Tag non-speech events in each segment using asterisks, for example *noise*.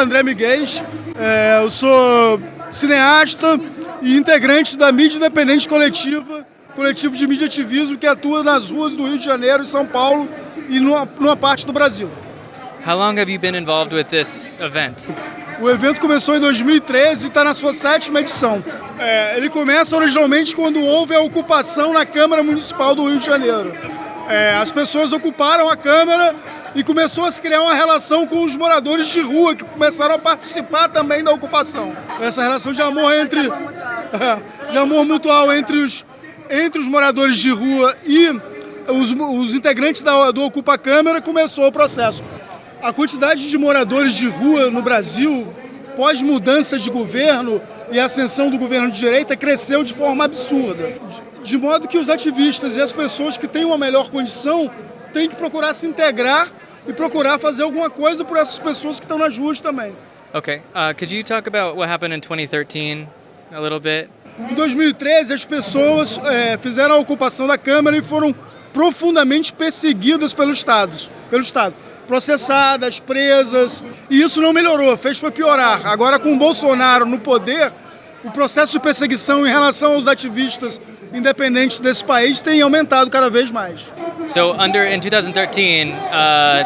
André Miguel, é, eu sou cineasta e integrante da mídia independente coletiva, coletivo de mídia ativismo que atua nas ruas do Rio de Janeiro e São Paulo e numa, numa parte do Brasil. How long have you been involved with this event? O evento começou em 2013 e está na sua sétima edição. É, ele começa originalmente quando houve a ocupação na Câmara Municipal do Rio de Janeiro. É, as pessoas ocuparam a Câmara e começou a se criar uma relação com os moradores de rua que começaram a participar também da ocupação. Essa relação de amor entre *laughs* de amor mutual entre os entre os moradores de rua e os, os integrantes da, do Ocupa Câmara começou o processo. A quantidade de moradores de rua no Brasil, pós mudança de governo e ascensão do governo de direita, cresceu de forma absurda. De modo que os ativistas e as pessoas que têm uma melhor condição têm que procurar se integrar e procurar fazer alguma coisa por essas pessoas que estão nas ruas também. Okay. Uh, could you talk about what happened in 2013 a little bit? Em 2013, as pessoas é, fizeram a ocupação da Câmara e foram profundamente perseguidas pelo Estado, pelo Estado, processadas, presas, e isso não melhorou, fez foi piorar. Agora com o Bolsonaro no poder, o processo de perseguição em relação aos ativistas independentes desse país tem aumentado cada vez mais. So under in 2013, uh,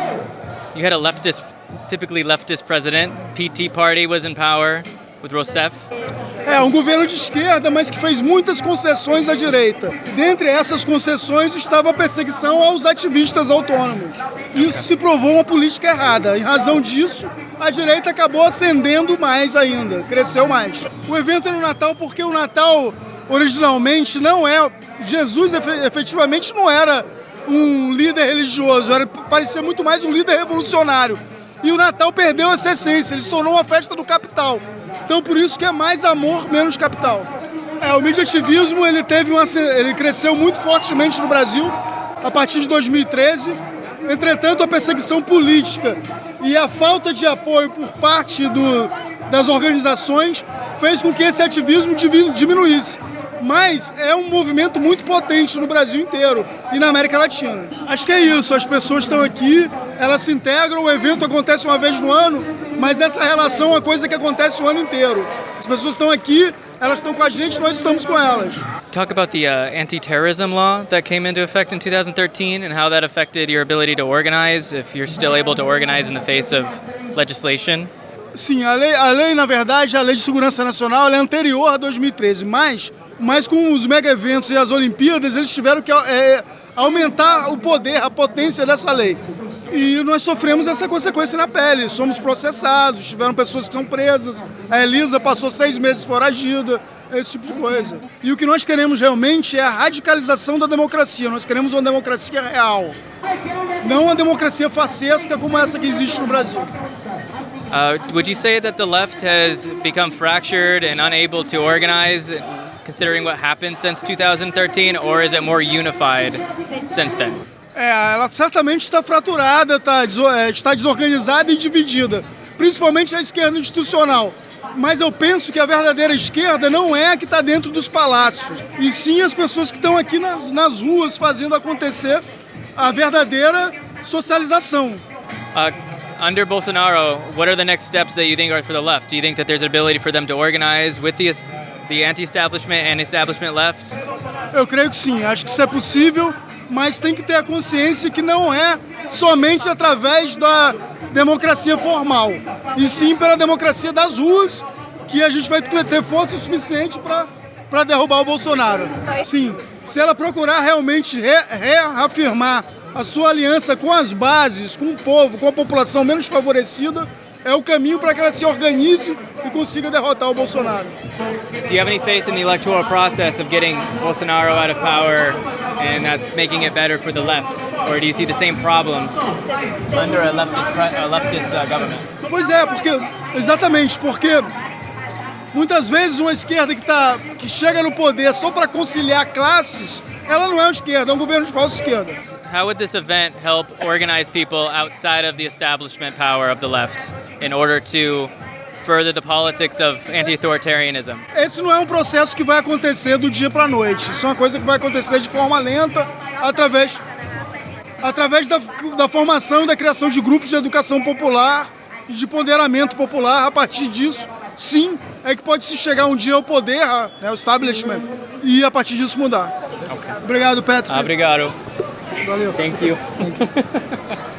you had a leftist, typically leftist president. PT Party was in power with Rousseff. É, um governo de esquerda, mas que fez muitas concessões à direita. Dentre essas concessões estava a perseguição aos ativistas autônomos. Isso se provou uma política errada. Em razão disso, a direita acabou ascendendo mais ainda, cresceu mais. O evento é no Natal porque o Natal originalmente não é. Jesus efetivamente não era um líder religioso, era, parecia muito mais um líder revolucionário. E o Natal perdeu essa essência, ele se tornou uma festa do capital. Então por isso que é mais amor, menos capital. É, o mediativismo ele teve uma, ele cresceu muito fortemente no Brasil a partir de 2013. Entretanto, a perseguição política e a falta de apoio por parte do, das organizações fez com que esse ativismo diminuísse mas é um movimento muito potente no Brasil inteiro e na América Latina. Acho que é isso, as pessoas estão aqui, elas se integram, o evento acontece uma vez no ano, mas essa relação é uma coisa que acontece o ano inteiro. As pessoas estão aqui, elas estão com a gente, nós estamos com elas. Talk about the uh, anti-terrorism law that came into effect in 2013 and how that affected your ability to organize, if you're still able to organize in the face of legislation. Sim, a lei, a lei, na verdade, a Lei de Segurança Nacional é anterior a 2013, mas mas com os mega eventos e as Olimpíadas, eles tiveram que é, aumentar o poder, a potência dessa lei. E nós sofremos essa consequência na pele. Somos processados, tiveram pessoas que são presas. A Elisa passou seis meses foragida, esse tipo de coisa. E o que nós queremos realmente é a radicalização da democracia. Nós queremos uma democracia real. Não uma democracia facesca como essa que existe no Brasil. Uh, would you say that the left has become fractured and unable to organize considering what happened since 2013, or is it more unified since then? É, ela certamente está fraturada, está, é, está desorganizada e dividida, principalmente a esquerda institucional. Mas eu penso que a verdadeira esquerda não é a que está dentro dos palácios, e sim as pessoas que estão aqui nas, nas ruas fazendo acontecer a verdadeira socialização. Uh, under Bolsonaro, what are the next steps that you think are for the left? Do you think that there's an ability for them to organize with the, the anti-establishment and establishment left? Eu creio que sim, acho que isso é possível, mas tem que ter a consciência que não é somente através da democracia formal, e sim pela democracia das ruas que a gente vai ter força suficiente para derrubar o Bolsonaro. Sim, se ela procurar realmente re, reafirmar a sua aliança com as bases, com o povo, com a população menos favorecida, é o caminho para que ela se organize e consiga derrotar o Bolsonaro. Do you have any faith in the electoral process of getting Bolsonaro out of power and that's making it better for the left? Or do you see the same problems under a leftist, a leftist uh, government? Pois é, porque exatamente, porque Muitas vezes uma esquerda que, tá, que chega no poder só para conciliar classes, ela não é uma esquerda, é um governo de falsa esquerda. How would this event help organize people outside of the establishment power of the left in order to further the politics of anti-authoritarianism? Esse não é um processo que vai acontecer do dia para a noite. Isso é uma coisa que vai acontecer de forma lenta através através da, da formação e da criação de grupos de educação popular e de empoderamento popular. A partir disso, sim, é que pode se chegar um dia ao poder, né, o establishment, e a partir disso mudar. Okay. Obrigado, Patrick. Obrigado. Valeu. Thank you. *laughs*